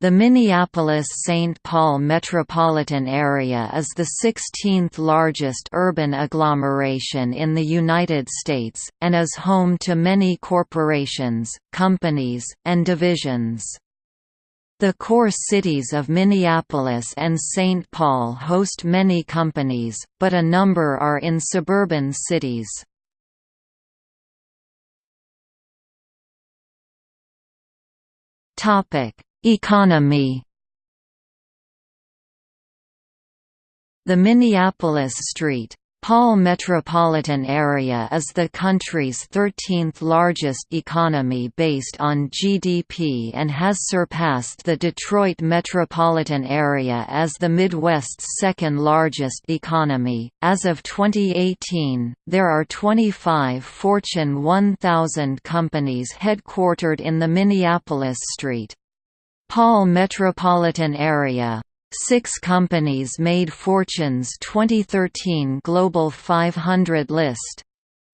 The Minneapolis-St. Paul metropolitan area is the 16th largest urban agglomeration in the United States, and is home to many corporations, companies, and divisions. The core cities of Minneapolis and St. Paul host many companies, but a number are in suburban cities. Economy The Minneapolis St. Paul metropolitan area is the country's 13th largest economy based on GDP and has surpassed the Detroit metropolitan area as the Midwest's second largest economy. As of 2018, there are 25 Fortune 1000 companies headquartered in the Minneapolis St. Paul metropolitan area. Six companies made Fortune's 2013 Global 500 list.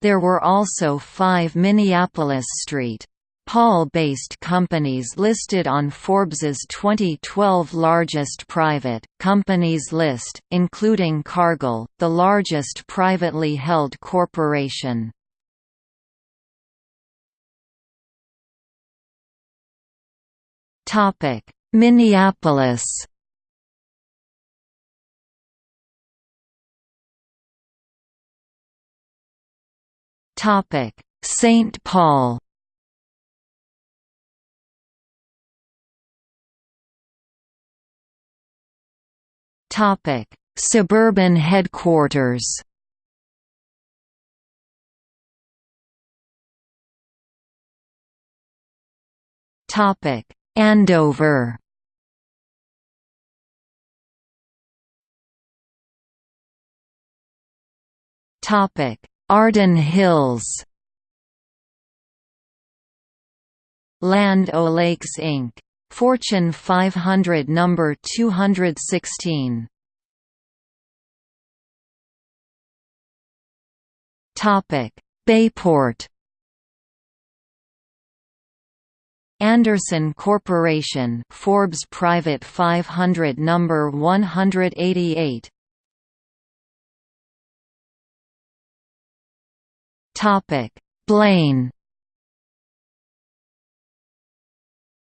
There were also five Minneapolis St. Paul-based companies listed on Forbes's 2012 largest private companies list, including Cargill, the largest privately held corporation. Minneapolis. Topic: St. Paul. Topic: Suburban headquarters. Topic: Andover Topic: Arden Hills. Land O'Lakes Inc. Fortune 500 number 216. Topic: Bayport. Andersen Corporation Forbes Private 500 number 188 Topic Blaine.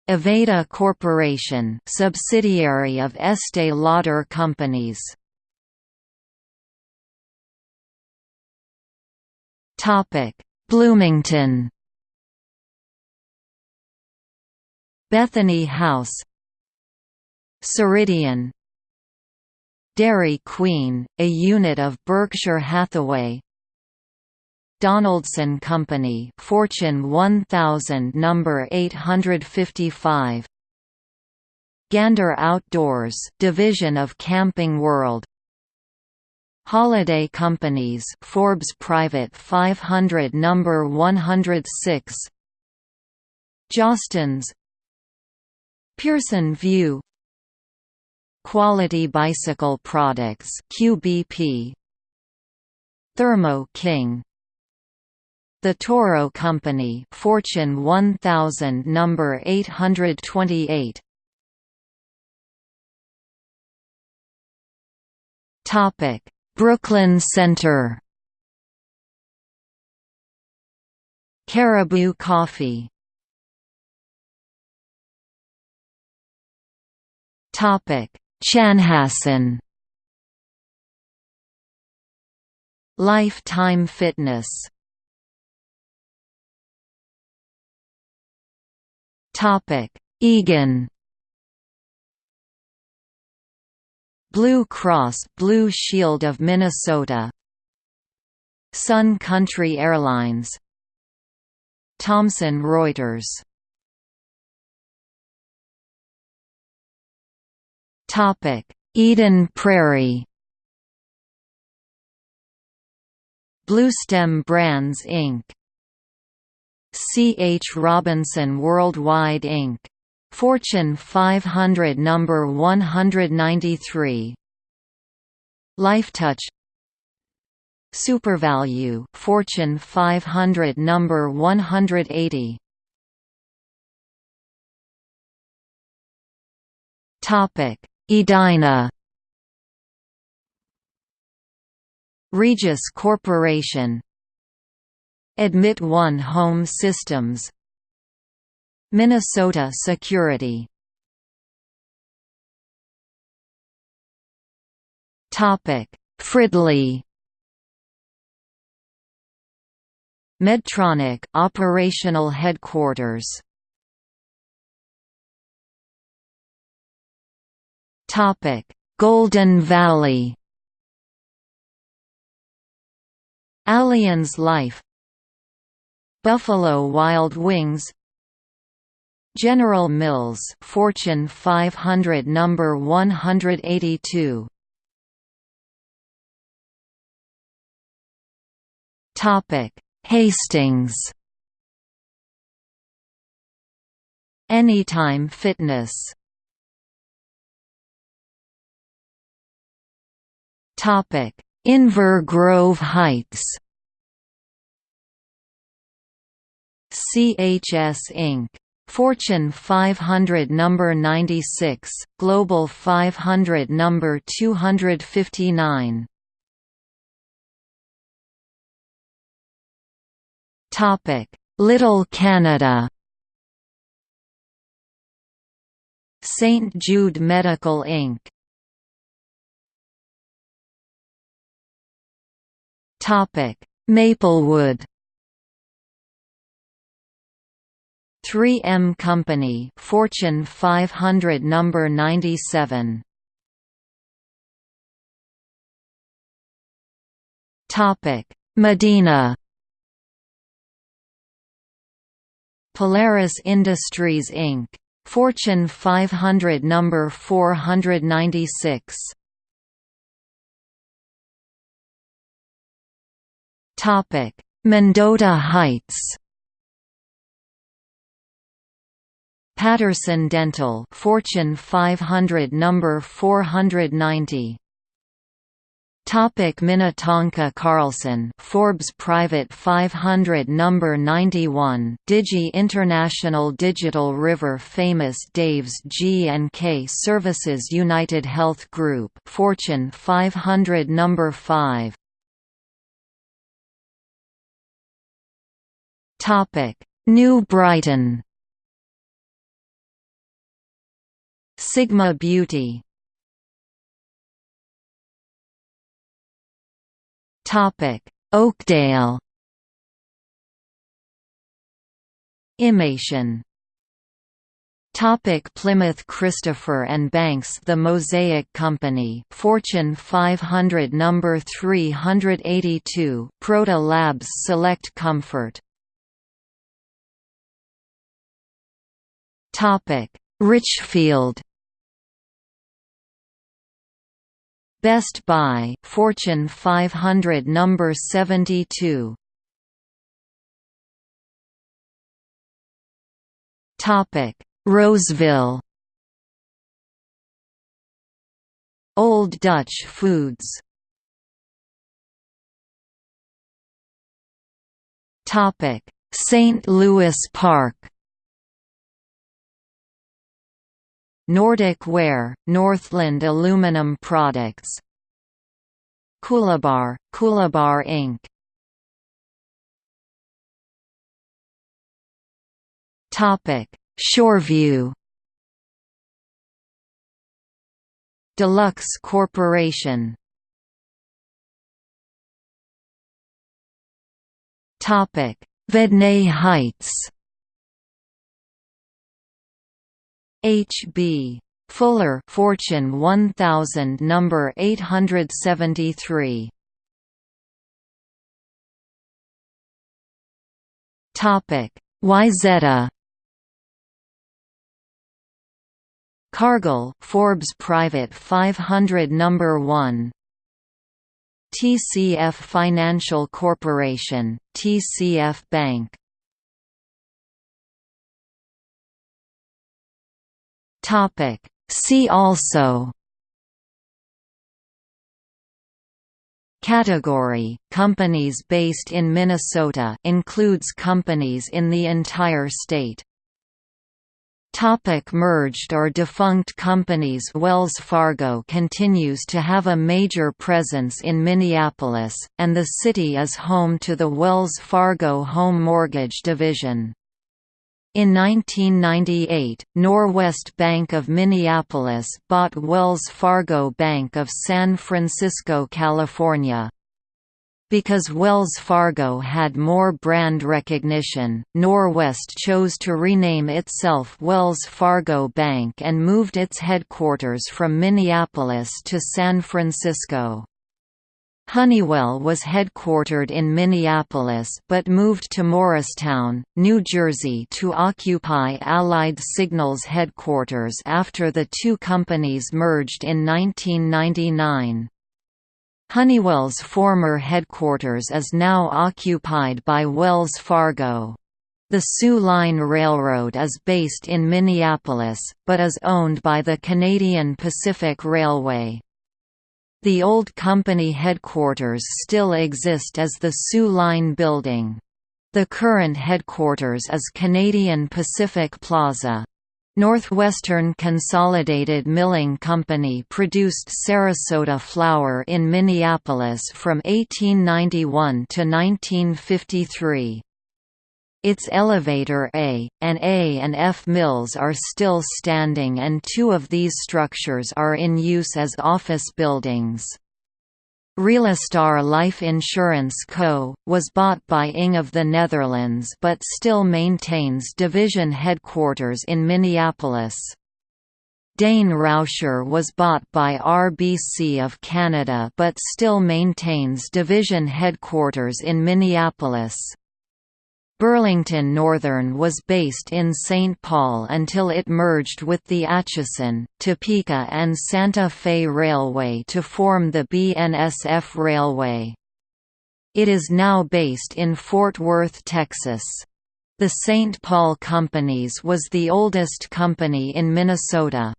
Aveda Corporation subsidiary of Estee Lauder Companies. Topic Bloomington Bethany House Ceridian Dairy Queen, a unit of Berkshire Hathaway Donaldson Company Fortune 1000 number 855 Gander Outdoors division of Camping World Holiday Companies Forbes Private 500 number 106 Jostens Pearson VUE. Quality Bicycle Products QBP Thermo King. The Toro Company Fortune 1000 number 828 Topic Brooklyn Center. Caribou Coffee Chanhassen. Lifetime Fitness. Topic: Eagan. Blue Cross Blue Shield of Minnesota Sun Country Airlines Thomson Reuters Eden Prairie. Bluestem Brands Inc. C. H. Robinson Worldwide Inc. Fortune 500 number 193. Lifetouch SuperValu Fortune 500 number 180 Edina Regis Corporation. Admit One Home Systems. Minnesota Security. Topic. Fridley. Medtronic operational headquarters Topic Golden Valley. Allianz Life. Buffalo Wild Wings. General Mills Fortune 500 number 182 Topic Hastings. Anytime Fitness Topic Inver Grove Heights CHS Inc. Fortune 500 number 96, Global 500 number 259. Topic: Little Canada. St Jude Medical Inc. Topic: Maplewood. 3M Company, Fortune 500 number 97. Topic: Medina. Polaris Industries Inc. Fortune 500 number 496. Topic: Mendota Heights. Patterson Dental Fortune 500 number 490 Topic Minnetonka Carlson Forbes Private 500 number 91 Digi International Digital River Famous Dave's G&K Services United Health Group Fortune 500 number 5 Topic. New Brighton. Sigma Beauty. Topic: Oakdale. Imation. Topic. Plymouth Christopher and Banks The Mosaic Company. Fortune 500 number 382 Proto Labs Select Comfort Topic. Richfield Best Buy Fortune 500 number 72 Topic. Roseville. Old Dutch Foods. Topic. St. Louis Park Nordic Ware, Northland Aluminum Products Coolibar, Coolibar Inc. Topic: Shoreview. Deluxe Corporation. Topic: Vadnais Heights. H. B. Fuller Fortune 1000 number 873 Topic Wayzata Cargill Forbes Private 500 number 1 TCF Financial Corporation TCF Bank Topic. See also. Category. Companies based in Minnesota includes companies in the entire state. Topic. Merged or defunct companies. Wells Fargo continues to have a major presence in Minneapolis, and the city is home to the Wells Fargo Home Mortgage Division. In 1998, Norwest Bank of Minneapolis bought Wells Fargo Bank of San Francisco, California. Because Wells Fargo had more brand recognition, Norwest chose to rename itself Wells Fargo Bank and moved its headquarters from Minneapolis to San Francisco. Honeywell was headquartered in Minneapolis but moved to Morristown, New Jersey to occupy Allied Signal's headquarters after the two companies merged in 1999. Honeywell's former headquarters is now occupied by Wells Fargo. The Soo Line Railroad is based in Minneapolis, but is owned by the Canadian Pacific Railway. The old company headquarters still exist as the Soo Line Building. The current headquarters is Canadian Pacific Plaza. Northwestern Consolidated Milling Company produced Ceresota flour in Minneapolis from 1891 to 1953. Its elevator A, and A and F mills are still standing and two of these structures are in use as office buildings. ReliaStar Life Insurance Co., was bought by ING of the Netherlands but still maintains division headquarters in Minneapolis. Dain Rauscher was bought by RBC of Canada but still maintains division headquarters in Minneapolis. Burlington Northern was based in St. Paul until it merged with the Atchison, Topeka and Santa Fe Railway to form the BNSF Railway. It is now based in Fort Worth, Texas. The St. Paul Companies was the oldest company in Minnesota.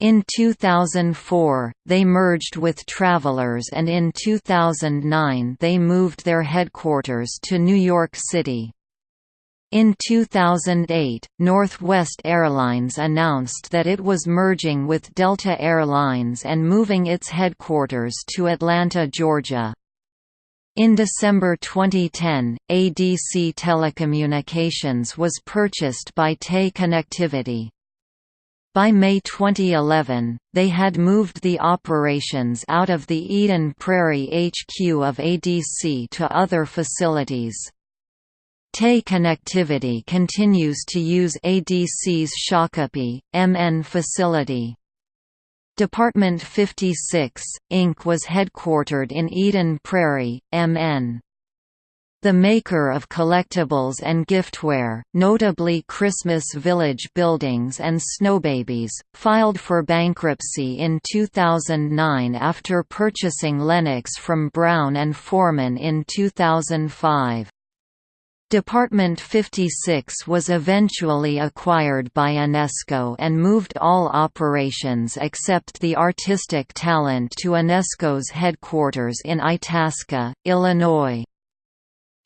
In 2004, they merged with Travelers and in 2009 they moved their headquarters to New York City. In 2008, Northwest Airlines announced that it was merging with Delta Air Lines and moving its headquarters to Atlanta, Georgia. In December 2010, ADC Telecommunications was purchased by TE Connectivity. By May 2011, they had moved the operations out of the Eden Prairie HQ of ADC to other facilities. TE Connectivity continues to use ADC's Shakopee, MN facility. Department 56, Inc. was headquartered in Eden Prairie, MN. The maker of collectibles and giftware, notably Christmas Village buildings and Snowbabies, filed for bankruptcy in 2009 after purchasing Lenox from Brown and Forman in 2005. Department 56 was eventually acquired by Enesco and moved all operations except the artistic talent to Enesco's headquarters in Itasca, Illinois.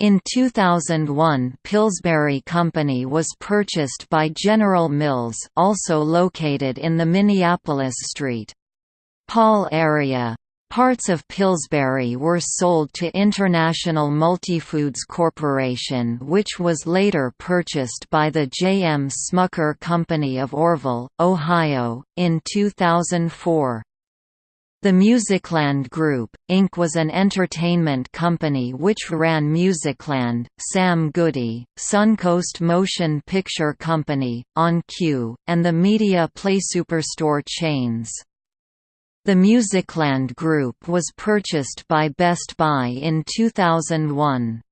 In 2001 Pillsbury Company was purchased by General Mills also located in the Minneapolis St. Paul area. Parts of Pillsbury were sold to International Multifoods Corporation which was later purchased by the J. M. Smucker Company of Orrville, Ohio, in 2004. The Musicland Group, Inc. was an entertainment company which ran Musicland, Sam Goody, Suncoast Motion Picture Company, On Cue, and the Media Play Superstore chains. The Musicland Group was purchased by Best Buy in 2001.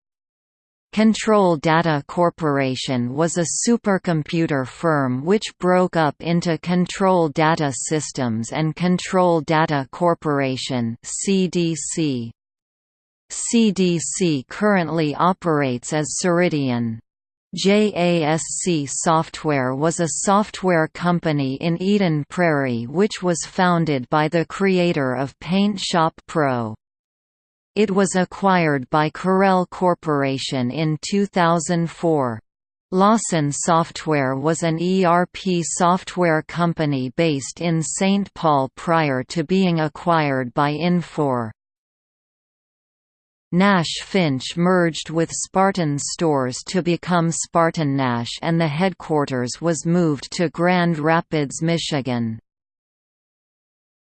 Control Data Corporation was a supercomputer firm which broke up into Control Data Systems and Control Data Corporation CDC. CDC currently operates as Ceridian. JASC Software was a software company in Eden Prairie which was founded by the creator of Paint Shop Pro. It was acquired by Corel Corporation in 2004. Lawson Software was an ERP software company based in St. Paul prior to being acquired by Infor. Nash Finch merged with Spartan Stores to become SpartanNash and the headquarters was moved to Grand Rapids, Michigan.